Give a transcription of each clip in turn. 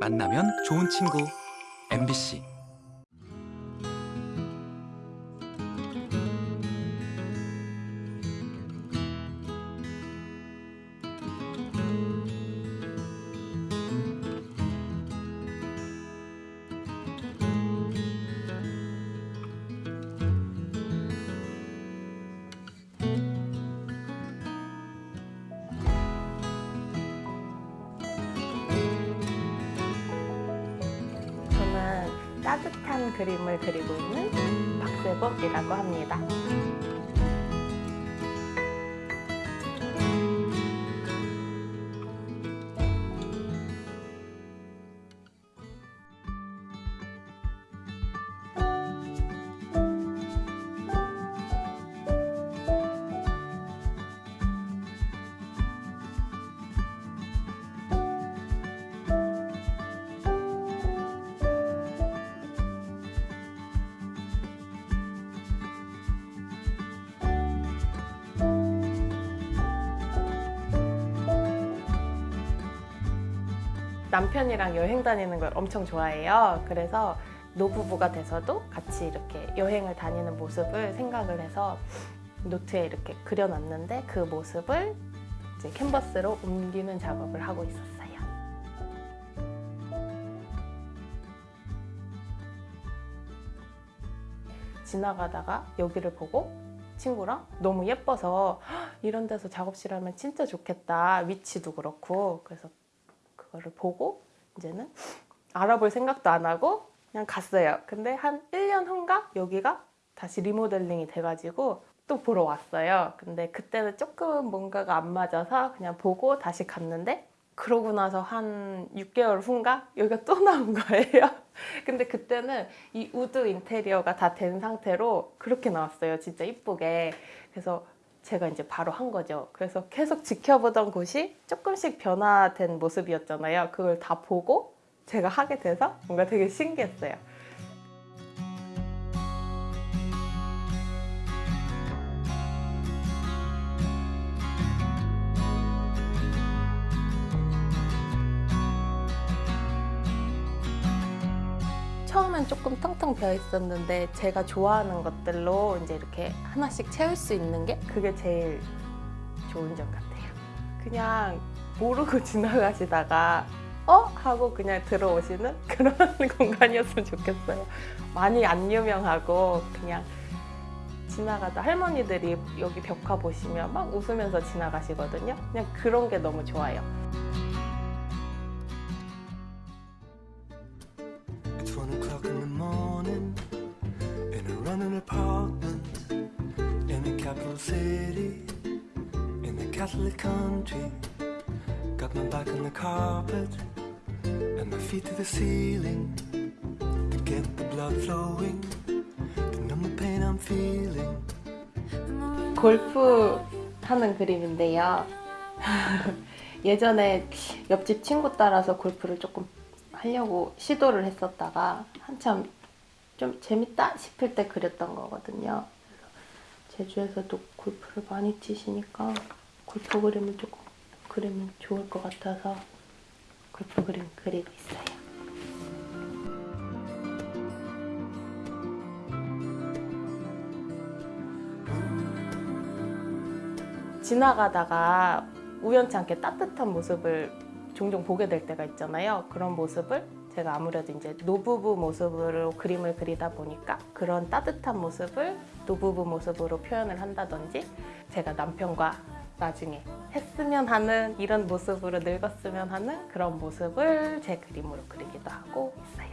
만나면 좋은 친구. MBC 그림을 그리고 있는 박세복이라고 합니다. 남편이랑 여행 다니는 걸 엄청 좋아해요. 그래서 노부부가 돼서도 같이 이렇게 여행을 다니는 모습을 생각을 해서 노트에 이렇게 그려놨는데 그 모습을 이제 캔버스로 옮기는 작업을 하고 있었어요. 지나가다가 여기를 보고 친구랑 너무 예뻐서 "헉, 이런 데서 작업실 하면 진짜 좋겠다. 위치도 그렇고. 그래서 그거를 보고 이제는 알아볼 생각도 안 하고 그냥 갔어요. 근데 한 1년 후인가 여기가 다시 리모델링이 돼가지고 또 보러 왔어요. 근데 그때는 조금 뭔가가 안 맞아서 그냥 보고 다시 갔는데 그러고 나서 한 6개월 후인가 여기가 또 나온 거예요. 근데 그때는 이 wood 인테리어가 다 된 상태로 그렇게 나왔어요. 진짜 이쁘게. 그래서 제가 이제 바로 한 거죠. 그래서 계속 지켜보던 곳이 조금씩 변화된 모습이었잖아요. 그걸 다 보고 제가 하게 돼서 뭔가 되게 신기했어요. 조금 텅텅 비어 있었는데 제가 좋아하는 것들로 이제 이렇게 하나씩 채울 수 있는 게 그게 제일 좋은 점 같아요. 그냥 모르고 지나가시다가 어? 하고 그냥 들어오시는 그런 공간이었으면 좋겠어요. 많이 안 유명하고 그냥 지나가다 할머니들이 여기 벽화 보시면 막 웃으면서 지나가시거든요. 그냥 그런 게 너무 좋아요. In a running apartment in the capital city in the Catholic country. Got my back on the carpet and my feet to the ceiling to get the blood flowing to numb the pain I'm feeling. 골프 하는 그림인데요. 예전에 옆집 친구 따라서 골프를 조금 하려고 시도를 했었다가 한참 좀 재밌다 싶을 때 그렸던 거거든요. 제주에서도 골프를 많이 치시니까 골프 그림을 조금 그리면 좋을 것 같아서 골프 그림 그리고 있어요. 지나가다가 우연치 않게 따뜻한 모습을 종종 보게 될 때가 있잖아요. 그런 모습을 제가 아무래도 이제 노부부 모습으로 그림을 그리다 보니까 그런 따뜻한 모습을 노부부 모습으로 표현을 한다든지 제가 남편과 나중에 했으면 하는 이런 모습으로 늙었으면 하는 그런 모습을 제 그림으로 그리기도 하고 있어요.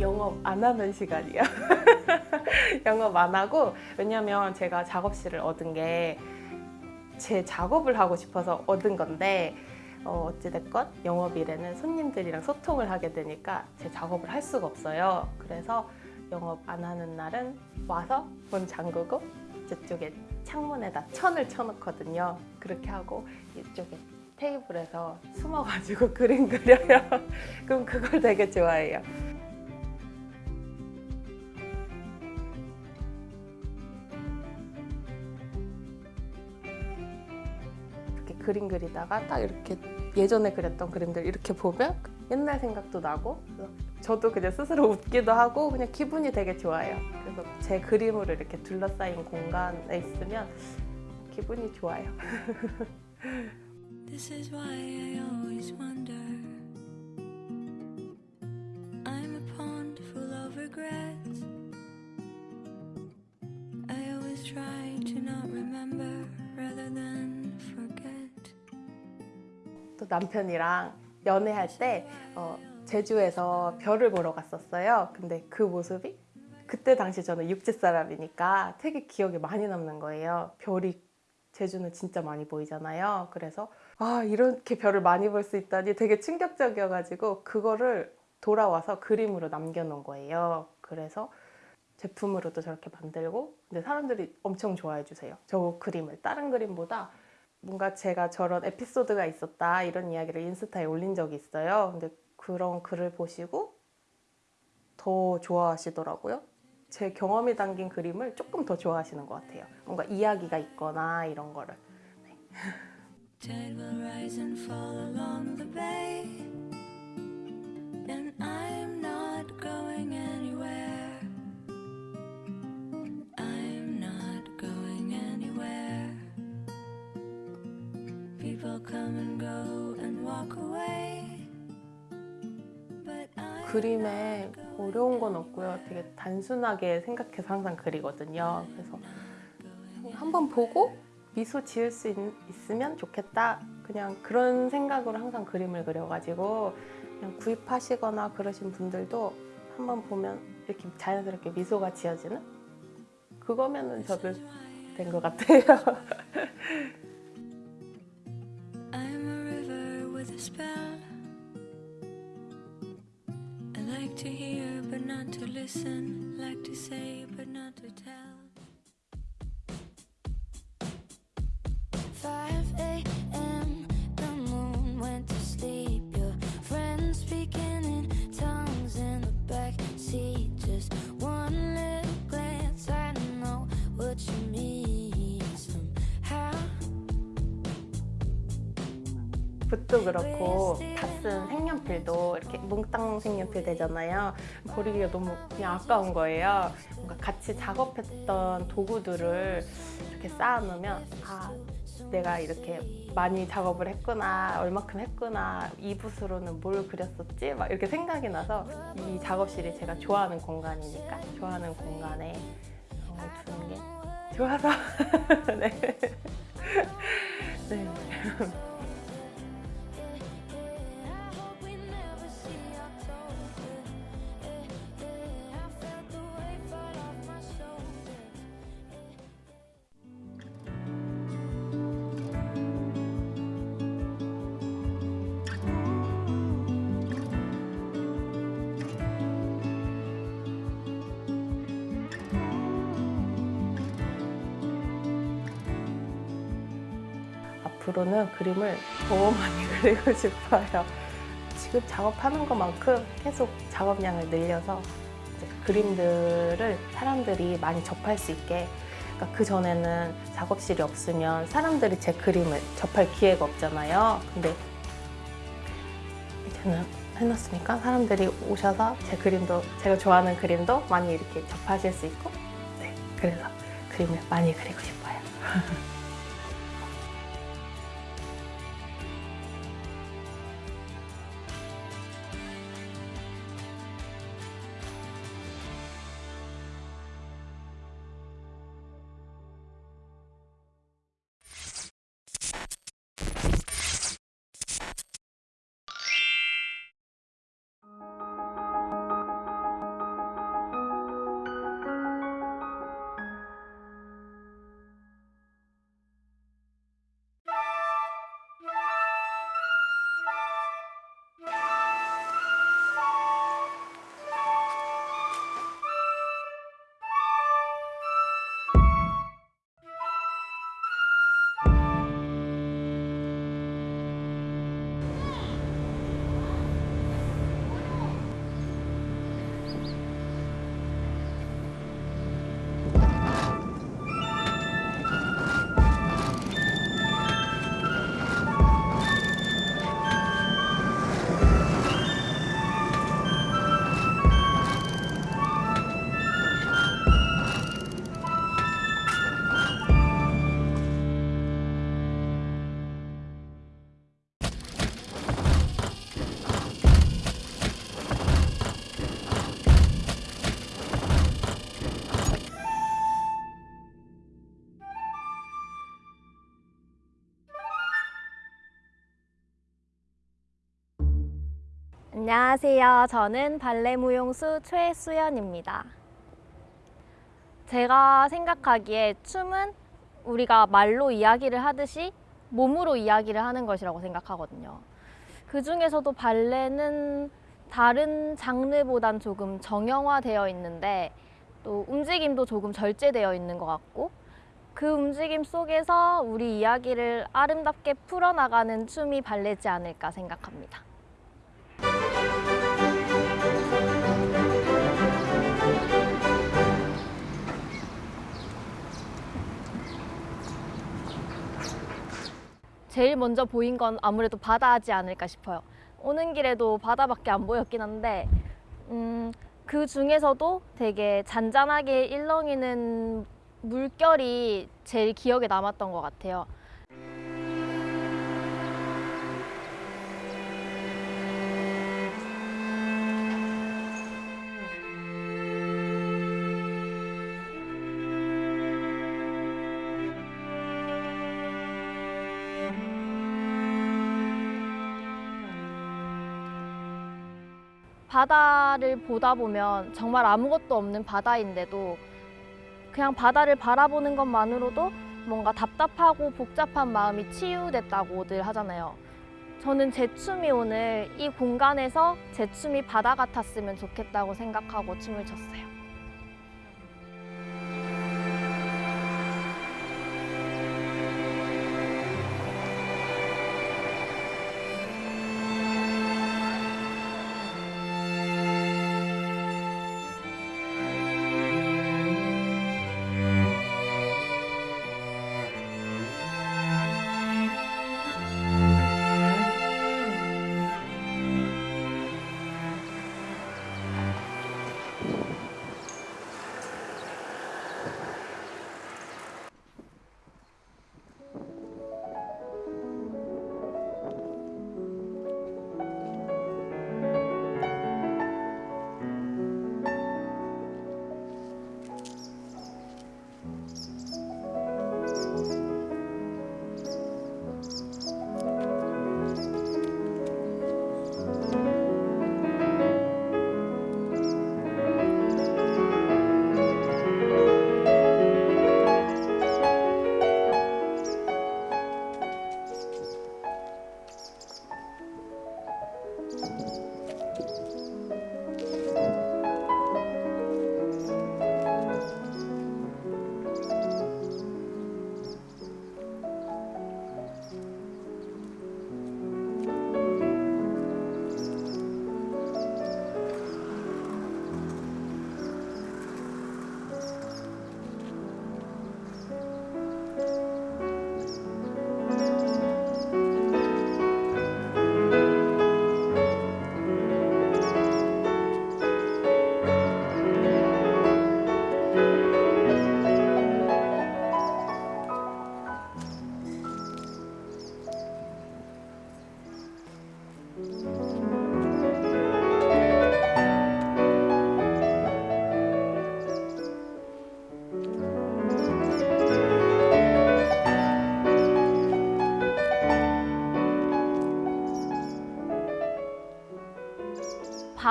영업 안 하는 시간이야. 영업 안 하고 왜냐면 제가 작업실을 얻은 게 제 작업을 하고 싶어서 얻은 건데 어, 어찌됐건 영업일에는 손님들이랑 소통을 하게 되니까 제 작업을 할 수가 없어요. 그래서 영업 안 하는 날은 와서 문 잠그고 저쪽에 창문에다 천을 쳐놓거든요. 그렇게 하고 이쪽에 테이블에서 숨어가지고 그림 그려요. 그럼 그걸 되게 좋아해요. 그림 그리다가 딱 이렇게 예전에 그렸던 그림들 이렇게 보면 옛날 생각도 나고 저도 그냥 스스로 웃기도 하고 그냥 기분이 되게 좋아요. 그래서 제 그림으로 이렇게 둘러싸인 공간에 있으면 기분이 좋아요. This is why I always wonder. I'm a pond full of regrets. I always try to not remember rather than. 또 남편이랑 연애할 때 어, 제주에서 별을 보러 갔었어요. 근데 그 모습이 그때 당시 저는 육지 사람이니까 되게 기억에 많이 남는 거예요. 별이 제주는 진짜 많이 보이잖아요. 그래서 아 이렇게 별을 많이 볼 수 있다니 되게 충격적이어가지고 그거를 돌아와서 그림으로 남겨놓은 거예요. 그래서 제품으로도 저렇게 만들고 근데 사람들이 엄청 좋아해 주세요. 저 그림을 다른 그림보다 뭔가 제가 저런 에피소드가 있었다 이런 이야기를 인스타에 올린 적이 있어요. 근데 그런 글을 보시고 더 좋아하시더라고요. 제 경험이 담긴 그림을 조금 더 좋아하시는 것 같아요. 뭔가 이야기가 있거나 이런 거를. Tide 그림에 어려운 건 없고요. 되게 단순하게 생각해서 항상 그리거든요. 그래서 한번 보고 미소 지을 수 있, 있으면 좋겠다. 그냥 그런 생각으로 항상 그림을 그려가지고 그냥 구입하시거나 그러신 분들도 한번 보면 이렇게 자연스럽게 미소가 지어지는 그거면은 저도 된 것 같아요. like to hear but not to listen, like to say but not to tell. 5 a.m. 붓도 그렇고 다 쓴 색연필도 이렇게 몽땅 색연필 되잖아요. 버리기가 너무 그냥 아까운 거예요. 뭔가 같이 작업했던 도구들을 이렇게 쌓아놓으면 아 내가 이렇게 많이 작업을 했구나 얼마큼 했구나 이 붓으로는 뭘 그렸었지 막 이렇게 생각이 나서 이 작업실이 제가 좋아하는 공간이니까 좋아하는 공간에 어, 두는 게 좋아서 네. 네. 앞으로는 그림을 더 많이 그리고 싶어요. 지금 작업하는 것만큼 계속 작업량을 늘려서 그림들을 사람들이 많이 접할 수 있게 그러니까 그 전에는 작업실이 없으면 사람들이 제 그림을 접할 기회가 없잖아요. 근데 이제는 해놨으니까 사람들이 오셔서 제 그림도 제가 좋아하는 그림도 많이 이렇게 접하실 수 있고 네, 그래서 그림을 많이 그리고 싶어요. 안녕하세요. 저는 발레 무용수 최수연입니다. 제가 생각하기에 춤은 우리가 말로 이야기를 하듯이 몸으로 이야기를 하는 것이라고 생각하거든요. 그 중에서도 발레는 다른 장르보단 조금 정형화되어 있는데 또 움직임도 조금 절제되어 있는 것 같고 그 움직임 속에서 우리 이야기를 아름답게 풀어나가는 춤이 발레지 않을까 생각합니다. 제일 먼저 보인 건 아무래도 바다지 않을까 싶어요. 오는 길에도 바다밖에 안 보였긴 한데 음, 그 중에서도 되게 잔잔하게 일렁이는 물결이 제일 기억에 남았던 것 같아요. 바다를 보다 보면 정말 아무것도 없는 바다인데도 그냥 바다를 바라보는 것만으로도 뭔가 답답하고 복잡한 마음이 치유됐다고들 하잖아요. 저는 제 춤이 오늘 이 공간에서 제 춤이 바다 같았으면 좋겠다고 생각하고 춤을 췄어요.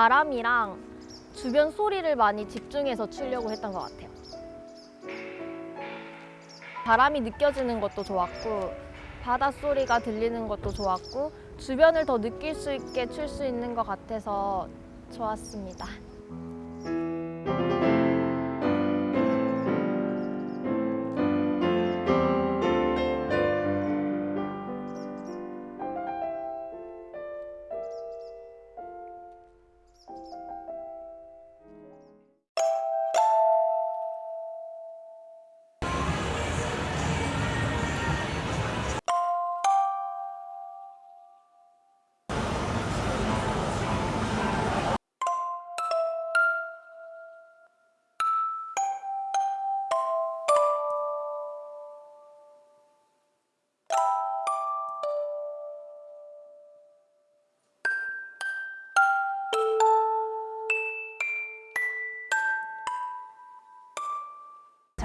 바람이랑 주변 소리를 많이 집중해서 추려고 했던 것 같아요. 바람이 느껴지는 것도 좋았고 바닷소리가 들리는 것도 좋았고 주변을 더 느낄 수 있게 출 수 있는 것 같아서 좋았습니다.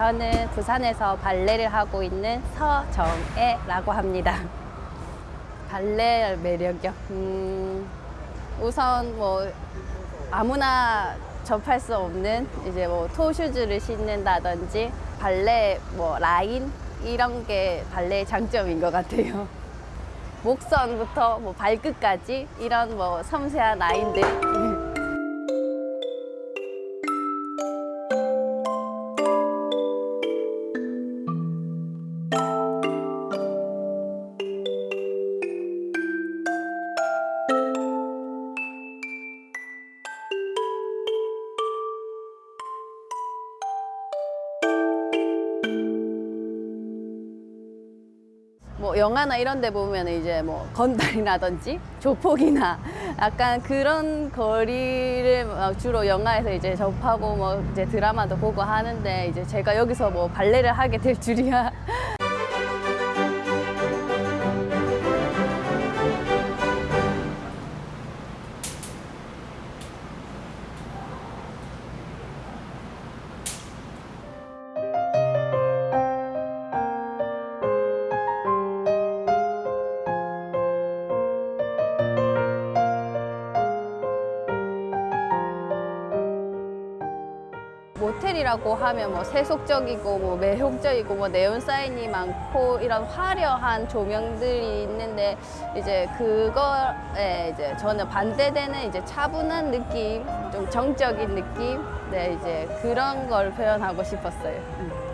저는 부산에서 발레를 하고 있는 서정애라고 합니다. 발레 매력이요? 음, 우선 뭐 아무나 접할 수 없는 이제 뭐 토슈즈를 신는다든지 발레 뭐 라인 이런 게 발레의 장점인 것 같아요. 목선부터 뭐 발끝까지 이런 뭐 섬세한 라인들. 영화나 이런 데 보면 이제 뭐 건달이라든지 조폭이나 약간 그런 거리를 막 주로 영화에서 이제 접하고 뭐 이제 드라마도 보고 하는데 이제 제가 여기서 뭐 발레를 하게 될 줄이야. 라고 하면 뭐 세속적이고 뭐 매혹적이고 뭐 네온 사인이 많고 이런 화려한 조명들이 있는데 이제 그거에 이제 저는 반대되는 이제 차분한 느낌, 좀 정적인 느낌, 네 이제 그런 걸 표현하고 싶었어요.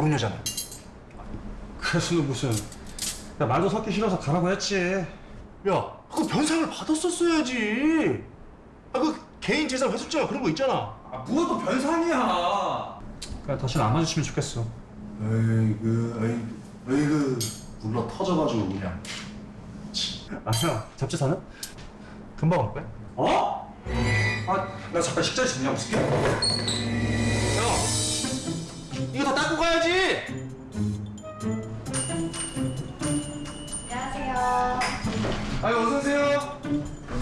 도른 여자는? 그래서 무슨 야 말도 섞기 싫어서 가라고 했지. 야 그거 변상을 받았었어야지. 아그 개인 재산 회수죄가 그런 거 있잖아. 아 뭐가 또 변상이야. 그냥 다시는 안 마주치면 좋겠어. 에이그 에이 에이그 불러 터져가지고 그냥. 아니야 잡지사는? 금방 올 거야? 어? 아나 잠깐 식자리 정리하고 있을게. 야 이거 다 닦고 가야지 안녕하세요. 아유 어서 오세요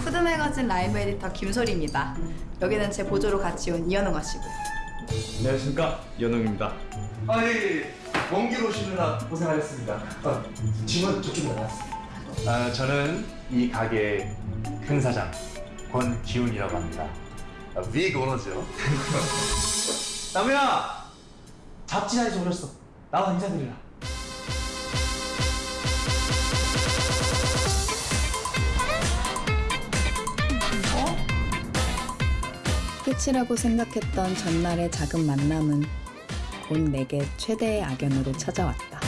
푸드매거진 라이브 에디터 김소리입니다. 여기는 제 보조로 같이 온 이현웅 씨고. 안녕하십니까 연웅입니다. 아예 먼길 오시느라 고생하셨습니다. 아, 짐은 저쪽으로 나왔습니다. 아, 저는 이 가게의 큰 사장 권기훈이라고 합니다. 아, 빅 오너죠. 나무야 잡지사에서 오셨어. 나와 인사드리라. 끝이라고 생각했던 전날의 작은 만남은 곧 내게 최대의 악연으로 찾아왔다.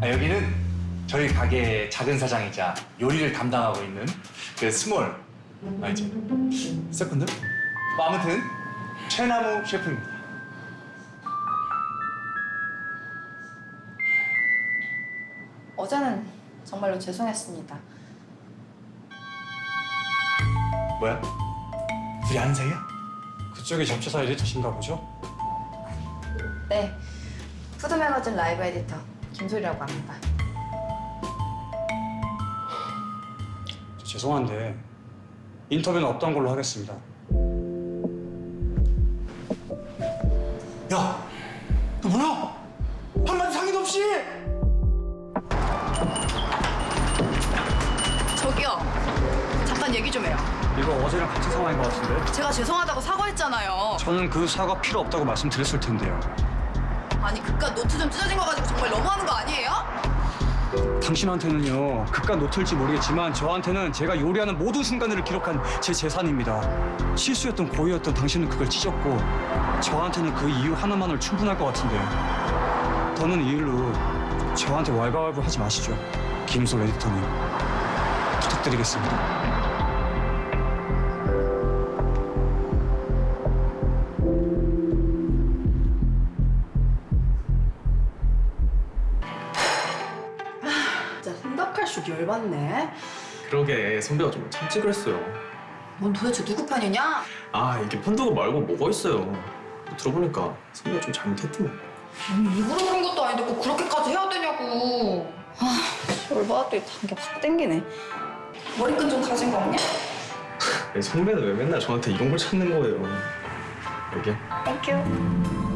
아, 여기는 저희 가게의 작은 사장이자 요리를 담당하고 있는 그 small 아니지 second? 뭐 아무튼 최나무 셰프입니다. 어제는 정말로 죄송했습니다. 뭐야? 둘이 아는 사이야? 그쪽이 잡지사 에디터신가 보죠? 네, 푸드매거진 라이브 에디터 김소리라고 합니다. 죄송한데 인터뷰는 없던 걸로 하겠습니다. 야, 너 뭐야? 한마디 상의도 없이? 저기요, 잠깐 얘기 좀 해요. 이거 어제랑 같은 상황인 것 같은데? 제가 죄송하다고 사과했잖아요. 저는 그 사과 필요 없다고 말씀드렸을 텐데요. 아니 그깟 노트 좀 찢어진 거 가지고 정말 너무하는 거 아니에요? 당신한테는요 그깟 노트일지 모르겠지만 저한테는 제가 요리하는 모든 순간들을 기록한 제 재산입니다. 실수였던 고의였던 당신은 그걸 찢었고 저한테는 그 이유 하나만으로 충분할 것 같은데 더는 이 일로 저한테 왈가왈부 하지 마시죠. 김솔 에디터님 부탁드리겠습니다. 그러게 선배가 좀 참지 그랬어요. 넌 도대체 누구 편이냐? 아 이게 펀드가 말고 뭐가 있어요. 들어보니까 선배가 좀 잘못했더니. 아니 일부러 그런 것도 아닌데 꼭 그렇게까지 해야 되냐고. 아, 열받았더니 단 게 확 땡기네. 머리끈 좀 가진 거 없냐? 선배는 왜 맨날 저한테 이런 걸 찾는 거예요. 여기 thank you.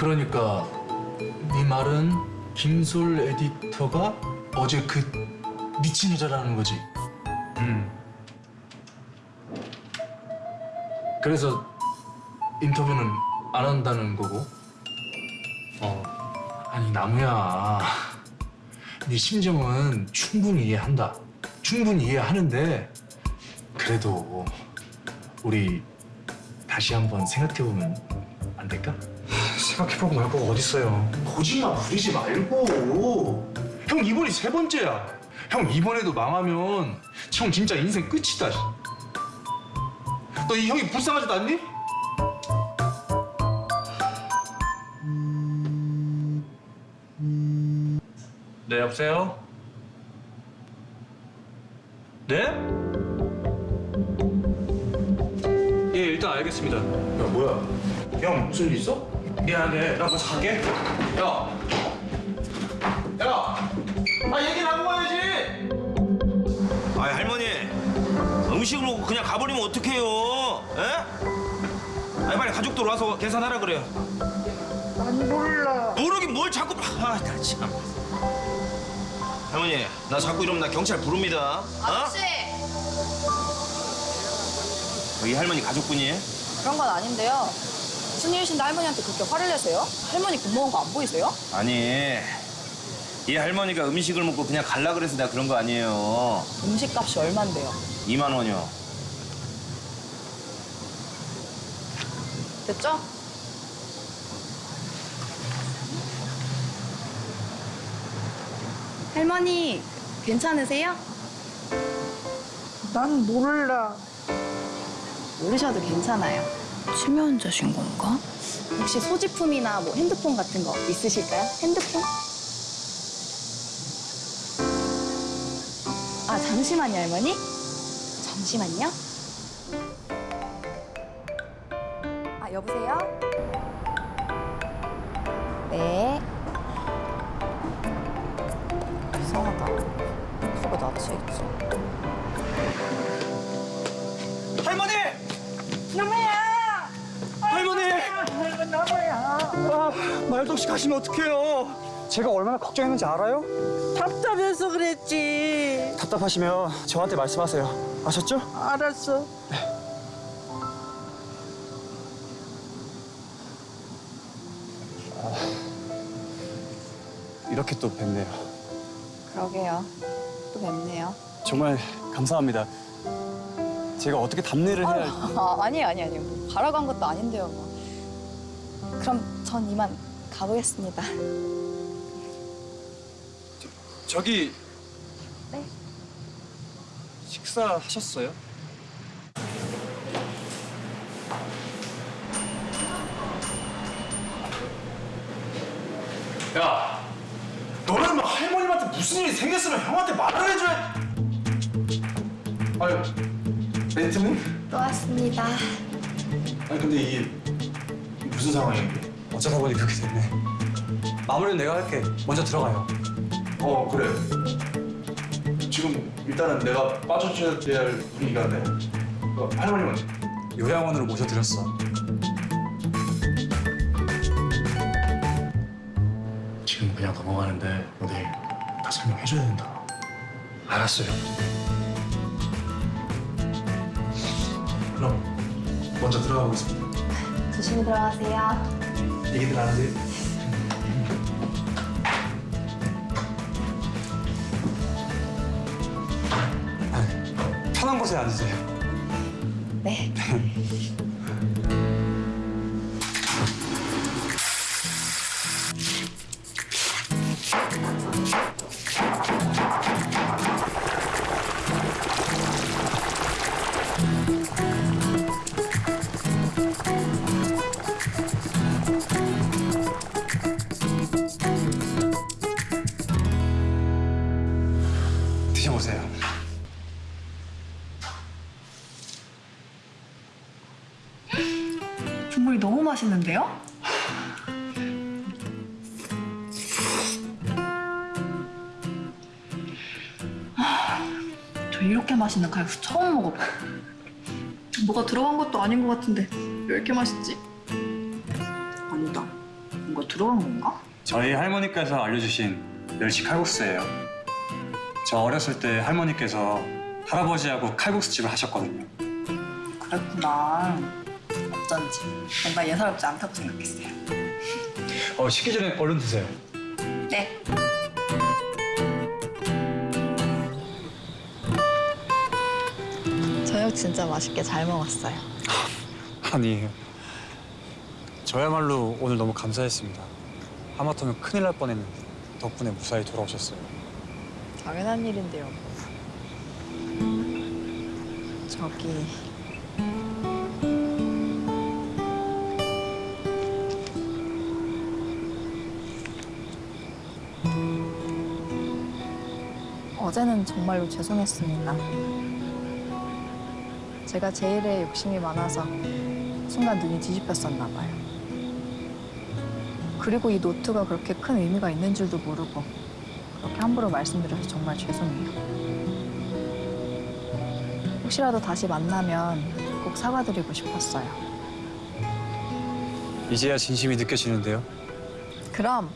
그러니까 네 말은 김솔 에디터가 어제 그 미친 여자라는 거지. 음. 그래서 인터뷰는 안 한다는 거고. 어. 아니 나무야. 네 심정은 충분히 이해한다. 충분히 이해하는데 그래도 우리 다시 한번 생각해 보면 안 될까? 생각해보고 말 거가 어딨어요. 거짓말 부리지 말고. 형 이번이 세 번째야. 형 이번에도 망하면 형 진짜 인생 끝이다. 너 이 형이 불쌍하지도 않니? 네, 여보세요? 네? 예, 일단 알겠습니다. 야 뭐야? 형 무슨 일 있어? 미안해, 나 먼저 갈게. 야. 야. 아 얘기 나누고 가야지. 아 할머니 음식을 먹고 그냥 가버리면 어떡해요? 에? 아니 빨리 가족들 와서 계산하라 그래요. 난 몰라. 모르긴 뭘 자꾸 아나 참. 할머니 나 자꾸 이러면 나 경찰 부릅니다. 어? 이 할머니 가족분이에요? 그런 건 아닌데요. 무슨 일이신데 할머니한테 그렇게 화를 내세요? 할머니 겁먹은 거 안 보이세요? 아니 이 할머니가 음식을 먹고 그냥 갈라 그래서 내가 그런 거 아니에요. 음식값이 얼만데요? 2만 원이요. 됐죠? 할머니 괜찮으세요? 난 몰라. 모르셔도 괜찮아요. 치매 환자신 건가? 혹시 소지품이나 뭐 핸드폰 같은 거 있으실까요? 핸드폰? 아, 잠시만요, 할머니. 잠시만요. 아, 여보세요? 없이 가시면 어떡해요? 제가 얼마나 걱정했는지 알아요? 답답해서 그랬지. 답답하시면 저한테 말씀하세요. 아셨죠? 알았어. 이렇게 또 뵙네요. 그러게요. 또 뵙네요. 정말 감사합니다. 제가 어떻게 답례를 해야 할지. 아, 아니에요, 아니에요, 아니에요. 뭐 가라고 한 것도 아닌데요, 뭐. 그럼 전 이만 가보겠습니다. 저 기 네. 식사하셨어요? 야, 너는 뭐 할머님한테 무슨 일이 생겼으면 형한테 말을 해줘야. 아유, 멘트는? 또 왔습니다. 아니 근데 이게 무슨 상황이야? 어쩌다 보니 그렇게 됐네. 마무리는 내가 할게. 먼저 들어가요. 어 그래. 지금 일단은 내가 빠져줘야 될 분위기가 네 어, 할머님은 요양원으로 모셔드렸어. 지금 그냥 넘어가는데 너 내일 다 설명해줘야 된다. 알았어요. 그럼 먼저 들어가 보겠습니다. 조심히 들어가세요. 얘기들 안 하세요? 편한 곳에 앉으세요. 네. 저 이렇게 맛있는 칼국수 처음 먹어봐요. 뭐가 들어간 것도 아닌 것 같은데 왜 이렇게 맛있지? 아니다. 뭔가 들어간 건가? 저희 할머니께서 알려주신 멸치 칼국수예요. 저 어렸을 때 할머니께서 할아버지하고 칼국수집을 하셨거든요. 그랬구나. 어쩐지 뭔가 예사롭지 않다고 생각했어요. 어, 식기 전에 얼른 드세요. 네. 저녁 진짜 맛있게 잘 먹었어요. 아니에요. 저야말로 오늘 너무 감사했습니다. 하마터면 큰일 날 뻔했는데 덕분에 무사히 돌아오셨어요. 당연한 일인데요. 저기 어제는 정말로 죄송했습니다. 제가 제 일에 욕심이 많아서 순간 눈이 뒤집혔었나 봐요. 그리고 이 노트가 그렇게 큰 의미가 있는 줄도 모르고 그렇게 함부로 말씀드려서 정말 죄송해요. 혹시라도 다시 만나면 꼭 사과드리고 싶었어요. 이제야 진심이 느껴지는데요. 그럼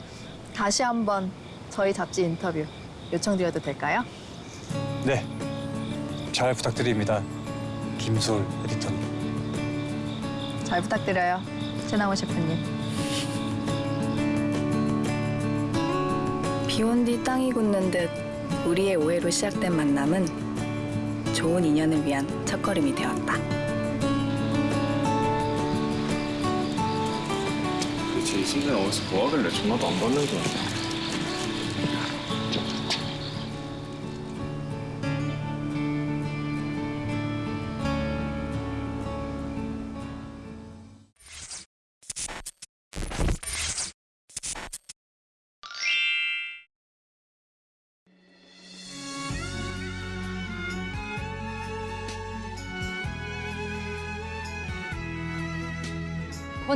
다시 한번 저희 잡지 인터뷰 요청드려도 될까요? 네. 잘 부탁드립니다. 김솔 에디터님. 잘 부탁드려요. 최나무 셰프님. 비온 뒤 땅이 굳는 듯 우리의 오해로 시작된 만남은 좋은 인연을 위한 첫걸음이 되었다. 도대체 이 순간 어디서 뭐 하길래 전화도 안 받는 거야?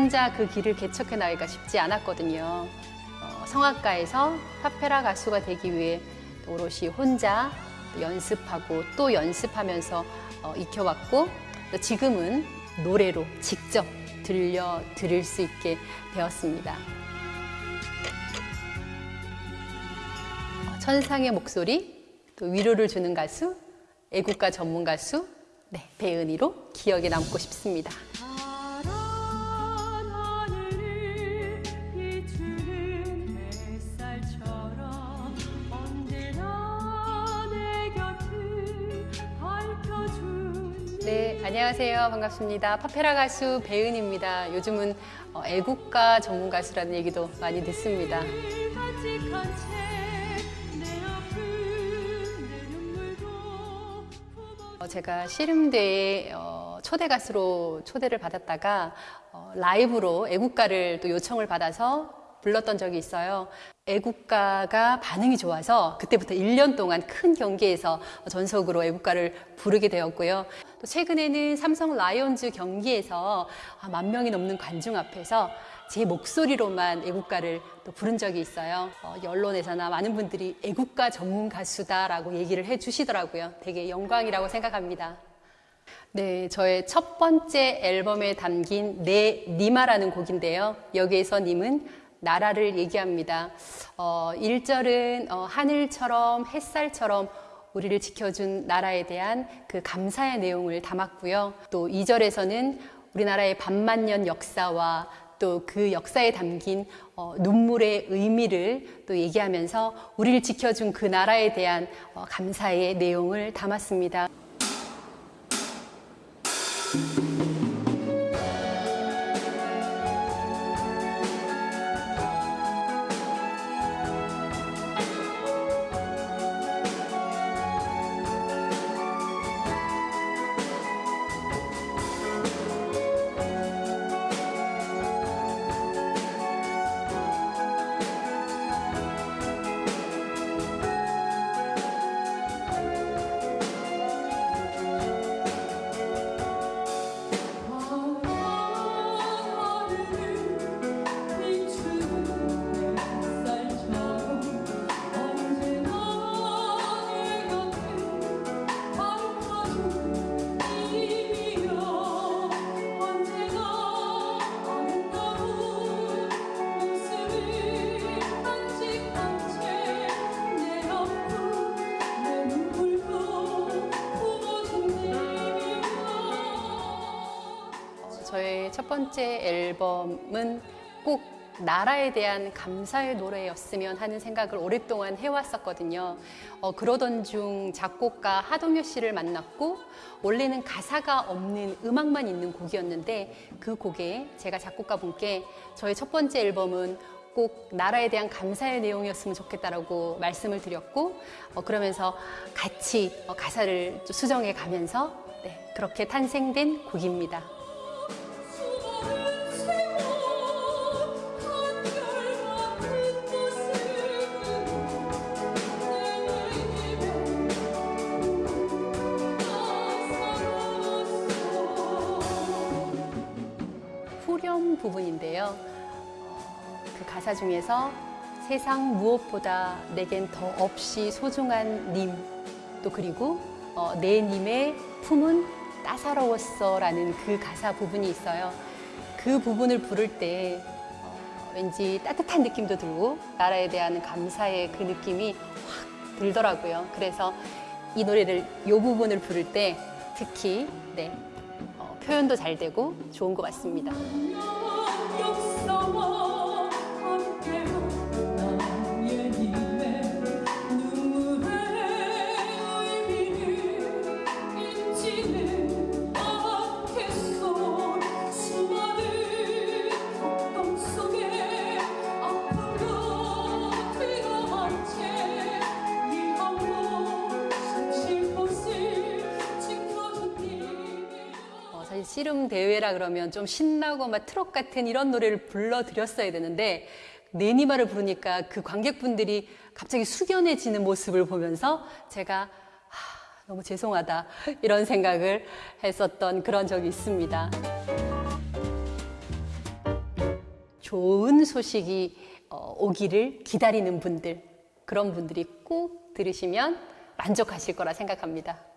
혼자 그 길을 개척해 나기가 쉽지 않았거든요. 어, 성악가에서 파페라 가수가 되기 위해 또 오롯이 혼자 또 연습하고 또 연습하면서 어, 익혀왔고 또 지금은 노래로 직접 들려 드릴 수 있게 되었습니다. 어, 천상의 목소리, 또 위로를 주는 가수, 애국가 전문 가수, 네, 배은희로 기억에 남고 싶습니다. 안녕하세요. 반갑습니다. 파페라 가수 배은입니다. 요즘은 어, 애국가 전문 가수라는 얘기도 많이 듣습니다. 어, 제가 씨름대에 어, 초대 가수로 초대를 받았다가 어, 라이브로 애국가를 또 요청을 받아서 불렀던 적이 있어요. 애국가가 반응이 좋아서 그때부터 1년 동안 큰 경기에서 전속으로 애국가를 부르게 되었고요. 또 최근에는 삼성 라이온즈 경기에서 아, 만 명이 넘는 관중 앞에서 제 목소리로만 애국가를 또 부른 적이 있어요. 어, 언론에서나 많은 분들이 애국가 전문 가수다라고 얘기를 해 주시더라고요. 되게 영광이라고 생각합니다. 네, 저의 첫 번째 앨범에 담긴 내 니마라는 곡인데요. 여기에서 님은 나라를 얘기합니다. 어, 1절은 어, 하늘처럼 햇살처럼 우리를 지켜준 나라에 대한 그 감사의 내용을 담았고요. 또 2절에서는 우리나라의 반만년 역사와 또 그 역사에 담긴 어, 눈물의 의미를 또 얘기하면서 우리를 지켜준 그 나라에 대한 어, 감사의 내용을 담았습니다. 번째 앨범은 꼭 나라에 대한 감사의 노래였으면 하는 생각을 오랫동안 해왔었거든요. 어, 그러던 중 작곡가 하동효 씨를 만났고 원래는 가사가 없는 음악만 있는 곡이었는데 그 곡에 제가 작곡가 분께 저의 첫 번째 앨범은 꼭 나라에 대한 감사의 내용이었으면 좋겠다라고 말씀을 드렸고 어, 그러면서 같이 어, 가사를 또 수정해 가면서 네, 그렇게 탄생된 곡입니다. 부분인데요. 어, 그 가사 중에서 세상 무엇보다 내겐 더 없이 소중한 님, 또 그리고 어, 내 님의 품은 따사로웠어 라는 그 가사 부분이 있어요. 그 부분을 부를 때 어, 왠지 따뜻한 느낌도 들고 나라에 대한 감사의 그 느낌이 확 들더라고요. 그래서 이 노래를 이 부분을 부를 때 특히 네, 어, 표현도 잘 되고 좋은 것 같습니다. 씨름 대회라 그러면 좀 신나고 막 트롯 같은 이런 노래를 불러드렸어야 되는데 내니마를 부르니까 그 관객분들이 갑자기 숙연해지는 모습을 보면서 제가 하, 너무 죄송하다 이런 생각을 했었던 그런 적이 있습니다. 좋은 소식이 어, 오기를 기다리는 분들 그런 분들이 꼭 들으시면 만족하실 거라 생각합니다.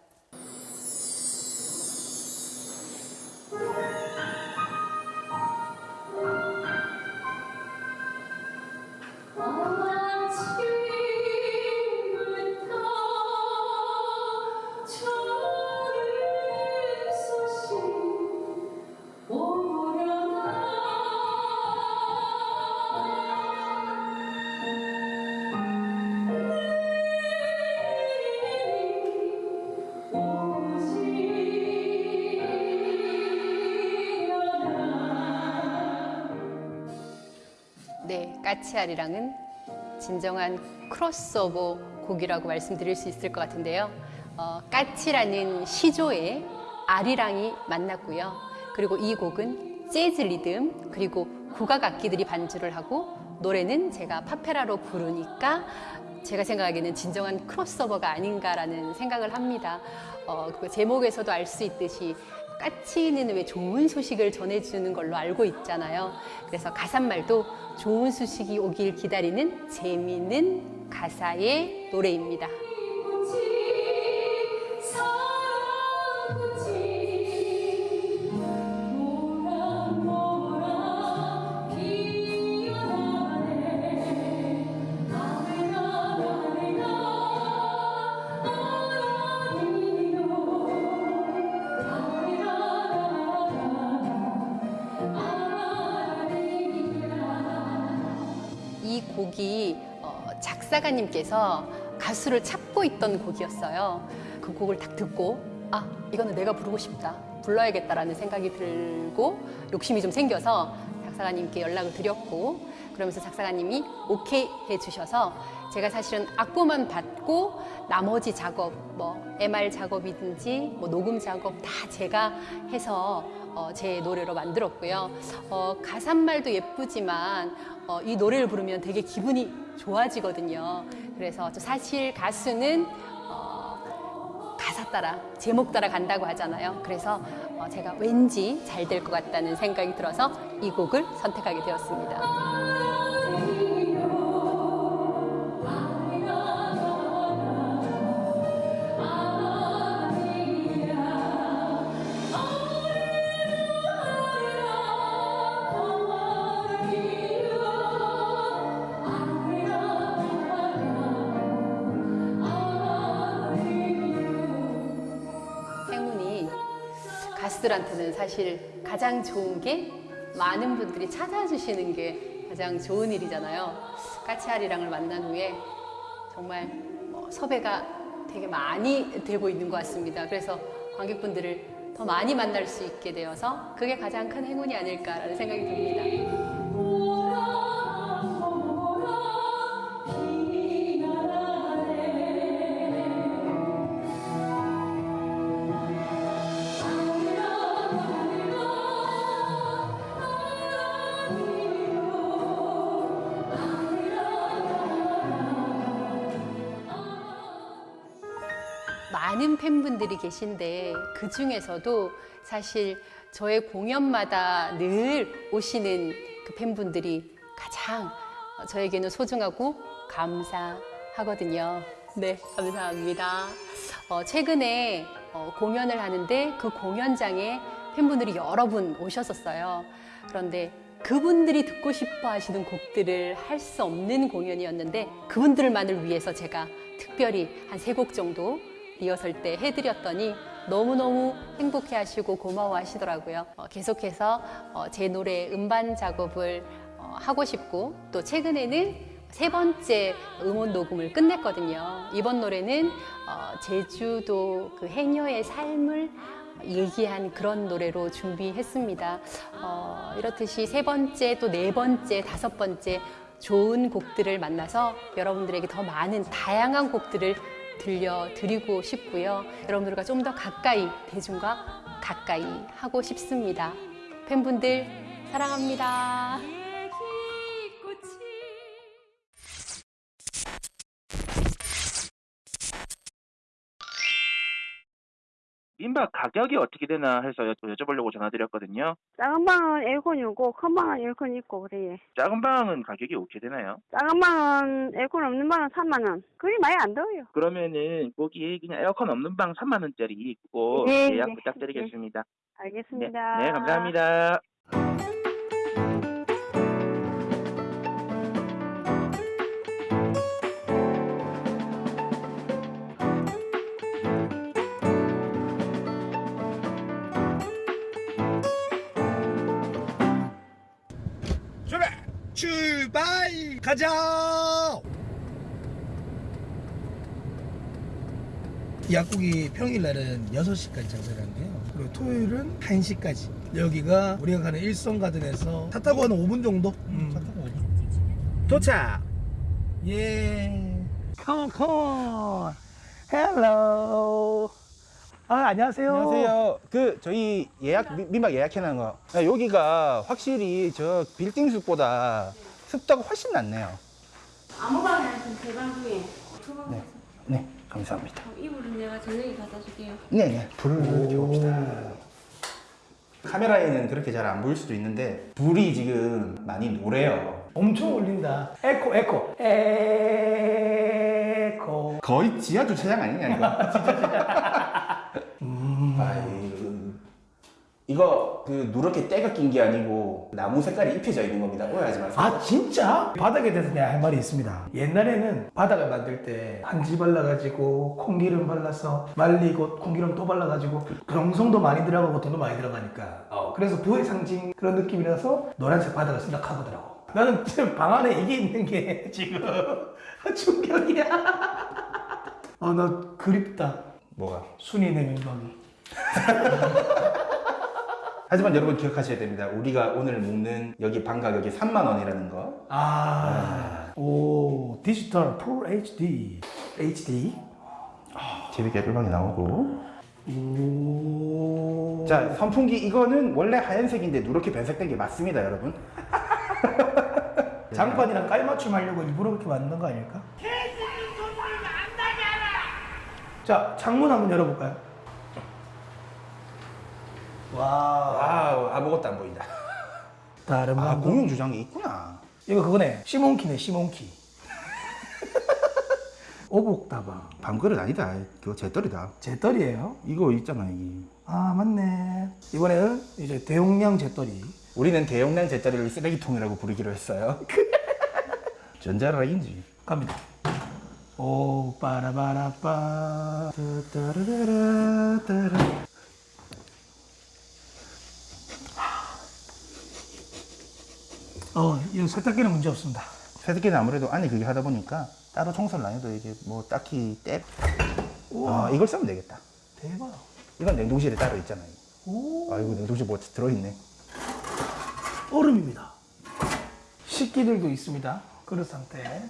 까치아리랑은 진정한 크로스오버 곡이라고 말씀드릴 수 있을 것 같은데요. 어, 까치라는 시조에 아리랑이 만났고요. 그리고 이 곡은 재즈 리듬 그리고 국악 악기들이 반주를 하고 노래는 제가 팝페라로 부르니까 제가 생각하기에는 진정한 크로스오버가 아닌가라는 생각을 합니다. 어, 그 제목에서도 알 수 있듯이 까치는 왜 좋은 소식을 전해주는 걸로 알고 있잖아요. 그래서 가사말도 좋은 소식이 오길 기다리는 재미있는 가사의 노래입니다. 작사가님께서 가수를 찾고 있던 곡이었어요. 그 곡을 딱 듣고 아 이거는 내가 부르고 싶다 불러야겠다라는 생각이 들고 욕심이 좀 생겨서 작사가님께 연락을 드렸고 그러면서 작사가님이 오케이 해주셔서 제가 사실은 악보만 받고 나머지 작업 뭐 MR 작업이든지 뭐 녹음 작업 다 제가 해서 어, 제 노래로 만들었고요. 어, 가사말도 예쁘지만 어, 이 노래를 부르면 되게 기분이 좋아지거든요. 그래서 저 사실 가수는 어, 가사 따라 제목 따라 간다고 하잖아요. 그래서 어, 제가 왠지 잘 될 것 같다는 생각이 들어서 이 곡을 선택하게 되었습니다. 사실 가장 좋은 게 많은 분들이 찾아주시는 게 가장 좋은 일이잖아요. 까치아리랑을 만난 후에 정말 뭐 섭외가 되게 많이 되고 있는 것 같습니다. 그래서 관객분들을 더 많이 만날 수 있게 되어서 그게 가장 큰 행운이 아닐까라는 생각이 듭니다. 분들이 계신데 그 중에서도 사실 저의 공연마다 늘 오시는 그 팬분들이 가장 저에게는 소중하고 감사하거든요. 네, 감사합니다. 어, 최근에 어, 공연을 하는데 그 공연장에 팬분들이 여러 분 오셨었어요. 그런데 그분들이 듣고 싶어 하시는 곡들을 할 수 없는 공연이었는데 그분들만을 위해서 제가 특별히 한 세 곡 정도 리허설 때 해드렸더니 너무너무 행복해 하시고 고마워 하시더라고요. 어, 계속해서 어, 제 노래 음반 작업을 어, 하고 싶고 또 최근에는 세 번째 음원 녹음을 끝냈거든요. 이번 노래는 어, 제주도 그 해녀의 삶을 얘기한 그런 노래로 준비했습니다. 어, 이렇듯이 세 번째, 또 네 번째, 다섯 번째 좋은 곡들을 만나서 여러분들에게 더 많은 다양한 곡들을 들려드리고 싶고요. 여러분들과 좀 더 가까이, 대중과 가까이 하고 싶습니다. 팬분들 사랑합니다. 민박 가격이 어떻게 되나 해서 여- 여쭤보려고 전화드렸거든요. 작은 방은 에어컨이 없고 큰 방은 에어컨이 있고 그래. 작은 방은 가격이 어떻게 되나요? 작은 방은 에어컨 없는 방은 3만 원. 그게 많이 안 더워요. 그러면은 거기 그냥 에어컨 없는 방 3만 원짜리 그거 네, 예약 네, 부탁드리겠습니다. 알겠습니다. 네, 감사합니다. 출발! 가자! 약국이 평일날은 6시까지 장사를 한대요. 그리고 토요일은 1시까지. 여기가 우리가 가는 일성가든에서 차 타고 한 5분 정도? 음, 차 타고 5분. 도착! 예. Come on, come on. Hello. 아, 안녕하세요. 안녕하세요. 그 저희 예약 미- 민박 예약해놓은 거. 아, 여기가 확실히 저 빌딩 숲보다 습도가 훨씬 낫네요. 아무 방이 아니면 대방 중에 네. 네, 감사합니다. 이불은 내가 저녁에 갖다 줄게요. 네, 네. 불을 켜봅시다. 카메라에는 그렇게 잘 안 보일 수도 있는데 불이 지금 많이 노래요. 엄청 울린다. 에코, 에코. 에코. 거의 지하 주차장 아니냐 이거? 음. 아이, 이거 그 누렇게 때가 낀 게 아니고 나무 색깔이 입혀져 있는 겁니다. 오해하지 마세요. 아 진짜? 바닥에 대해서 내가 할 말이 있습니다 옛날에는 바닥을 만들 때 한지 발라가지고 콩기름 발라서 말리고 콩기름 또 발라가지고 정성도 많이 들어가고 돈도 많이 들어가니까 어, 그래서 부의 상징 그런 느낌이라서 노란색 바닥을 생각하더라고 나는 지금 방 안에 이게 있는 게 지금 충격이야 어나 그립다 뭐가? 순이 내 민방이 하지만 여러분 기억하셔야 됩니다. 우리가 오늘 묵는 여기 방 가격이 3만 원이라는 거. 아, 오 디지털 풀 HD HD 재밌게 꿀방이 나오고. 오. 자, 선풍기 이거는 원래 하얀색인데 누렇게 변색된 게 맞습니다, 여러분. 장판이랑 깔맞춤 하려고 일부러 그렇게 만든 거 아닐까? 자, 창문 한번 열어볼까요? 와, wow, 아무것도 안 보인다. 다른 아, 방법. 공용 주방이 있구나. 이거 그거네. sea monkey네, sea monkey. 오복다방. 밥그릇 아니다. 그거 재떨이다. 재떨이에요? 이거 있잖아, 이게. 아, 맞네. 이번에는 이제 대용량 재떨이. 우리는 대용량 재떨이를 쓰레기통이라고 부르기로 했어요. 전자라인지. 갑니다. 오, 빠라바라빠. 어, 이거 세탁기는 문제 없습니다. 세탁기는 아무래도 안에 그게 하다 보니까 따로 청소를 안 해도 이게 뭐 딱히 때. 아, 이걸 쓰면 되겠다. 대박. 이건 냉동실에 따로 있잖아요. 오. 아이고, 냉동실 뭐 들어있네. 얼음입니다. 식기들도 있습니다. 그릇 상태.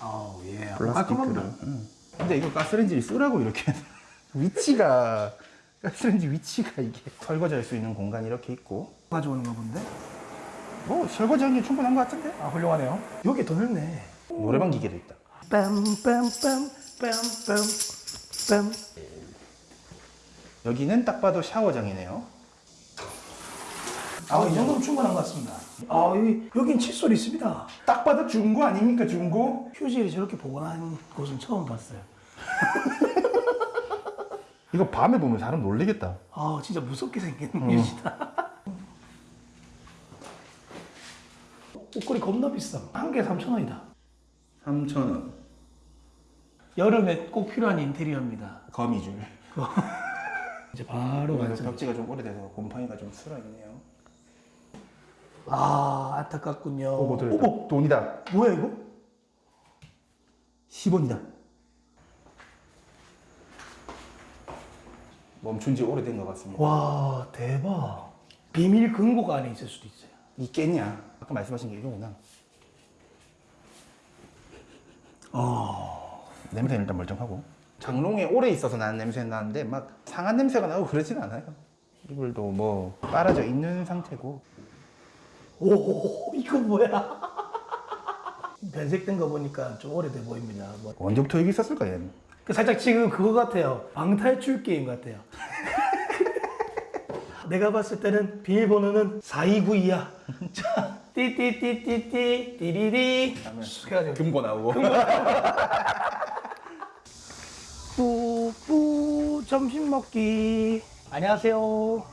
아우, 예. 플라스틱 깔끔합니다. 그릇. 응. 근데 이거 가스레인지 쓰라고 이렇게 위치가 가스레인지 위치가 이게 설거지 할 수 있는 공간이 이렇게 있고 가져오는 거 본데? 뭐 설거지하는 게 충분한 것 같은데? 아, 훌륭하네요. 여기 더 넓네. 노래방 기계도 있다. 빰빰빰 빰빰 빰. 여기는 딱 봐도 샤워장이네요. 아, 이 정도면 충분한 것 같습니다. 아, 여기, 여긴 칫솔 있습니다. 딱 봐도 중고 아닙니까, 중고? 휴지를 저렇게 보관한 곳은 처음 봤어요. 이거 밤에 보면 사람 놀리겠다. 아, 진짜 무섭게 생긴 어. 휴지다. 옷걸이 겁나 비싸. 한 개에 3,000원이다. 3,000원. 여름에 꼭 필요한 인테리어입니다. 거미줄. 이제 바로 완성. 벽지가 좀 오래돼서 곰팡이가 좀 쓸어있네요. 아, 안타깝군요. 오고 들었다. 돈이다. 뭐야, 이거? 10원이다. 멈춘 지 오래된 것 같습니다. 와, 대박. 비밀 금고가 안에 있을 수도 있어요. 있겠냐? 아까 말씀하신 게 이거구나. 어. 냄새는 일단 멀쩡하고. 장롱에 오래 있어서 나는 냄새는 나는데 막 상한 냄새가 나고 그러진 않아요. 이불도 뭐 빨아져 있는 상태고. 오, 이거 뭐야? 변색된 거 보니까 좀 오래돼 보입니다. 뭐. 언제부터 여기 있었을까 얘는? 그 살짝 지금 그거 같아요. 방탈출 게임 같아요. 내가 봤을 때는 비밀번호는 4292야. 자, 띠띠띠띠띠 띠리리. 해가지고 금고 나오고. 뿌뿌 점심 먹기. 안녕하세요. 어,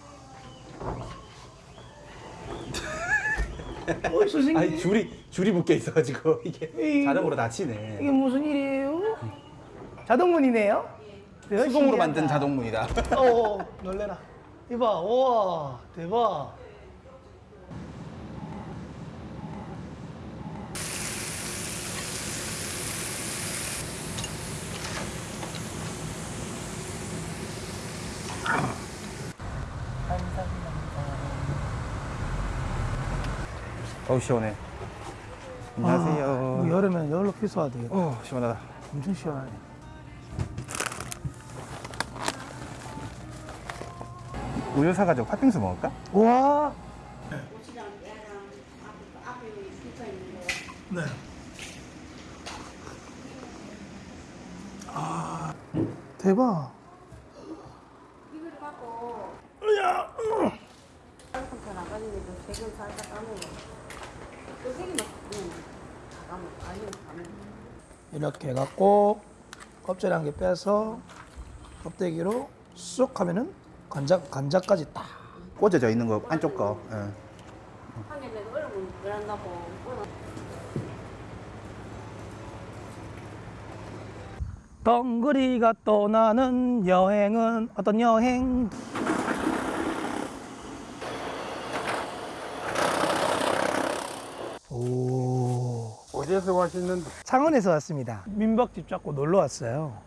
선생님. 아니 줄이 줄이 묶여 있어가지고 이게 이거- 자동으로 닫히네. 이게 무슨 일이에요? 자동문이네요? 신기하다. 만든 자동문이다. 어, 놀래라. 이봐, 우와, 대박. 어우 시원해. 안녕하세요. 아, 뭐 여름엔 열로 필수화 되겠다. 어 시원하다. 엄청 시원하네. 우유 사가지고 팥빙수 먹을까? 와. 네. 아, 대박. 이걸 갖고 야, 조금 더 나가지고 세금 살짝 까먹어. 이렇게 해갖고 껍질 한 개 빼서 껍데기로 쑥 하면은 간장 간장까지 딱. 꽂아져 있는 거 안쪽 거. 예. 덩그리가 떠나는 여행은 어떤 여행? 어디에서 왔었는데? 창원에서 왔습니다. 민박집 잡고 놀러 왔어요.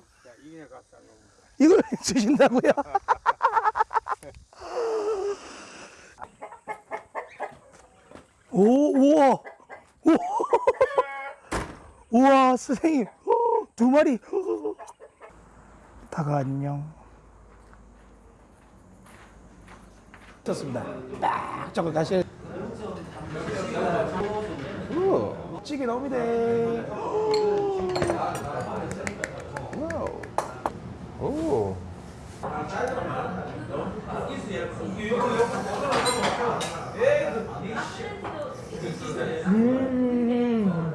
이걸 주신다고요? 오, 우와, 우와, 우와, 선생님, 두 마리. 다가 안녕. 좋습니다. 딱 저거 가실. 찌개 나옵니다. 오. 음.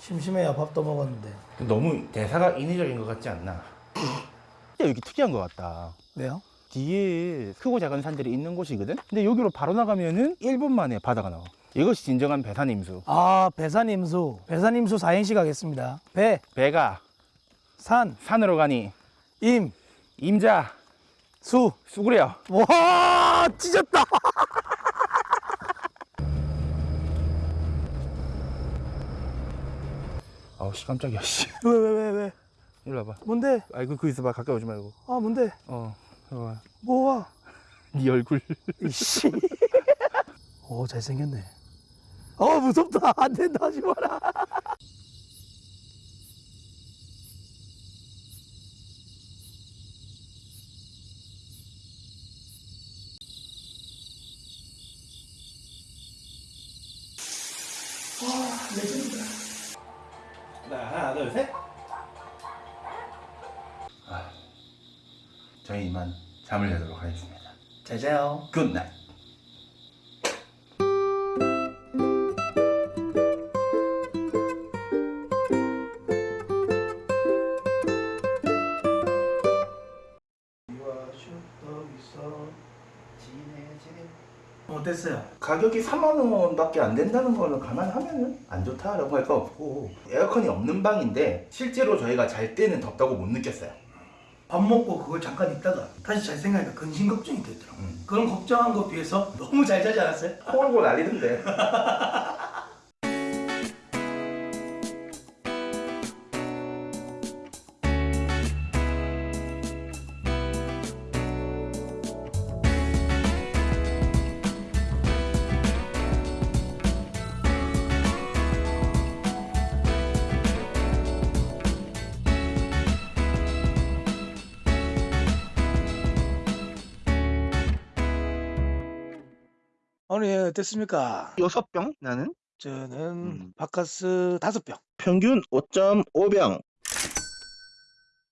심심해요. 밥도 먹었는데. 너무 대사가 인위적인 것 같지 않나? 진짜 여기 특이한 것 같다. 왜요? 뒤에 크고 작은 산들이 있는 곳이거든? 근데 여기로 바로 나가면은 1분 만에 바다가 나와. 이것이 진정한 배산임수. 아, 배산임수. 배산임수 사행시 가겠습니다. 배, 배가 산, 산으로 가니 임, 임자 수. 수구려. 와, 찢었다. 아우 씨 깜짝이야 씨. 왜, 왜, 왜, 왜? 일로 와봐. 뭔데? 아이고 그 있어봐 가까이 오지 말고. 아, 뭔데? 어. 봐. 뭐야? 네 얼굴. 이씨. 오, 잘생겼네. 어, 무섭다. 안 된다. 하지 마라. 아, 레전드다. 하나 둘 셋. 아, 저희 이만 잠을 자도록 하겠습니다. 잘 자요. 굿나잇. 어땠어요? 가격이 3만 원 밖에 안 된다는 거는 감안하면 은 안 좋다라고 할 거 없고 에어컨이 없는 방인데 실제로 저희가 잘 때는 덥다고 못 느꼈어요. 밥 먹고 그걸 잠깐 있다가 다시 잘 생각하니까 근심 걱정이 되더라고. 그런 걱정한 것 비해서 너무 잘 자지 않았어요? 코 골고 난리던데. 어땠습니까? 여섯 병 나는? 저는 바카스 다섯 병. 평균 5.5병.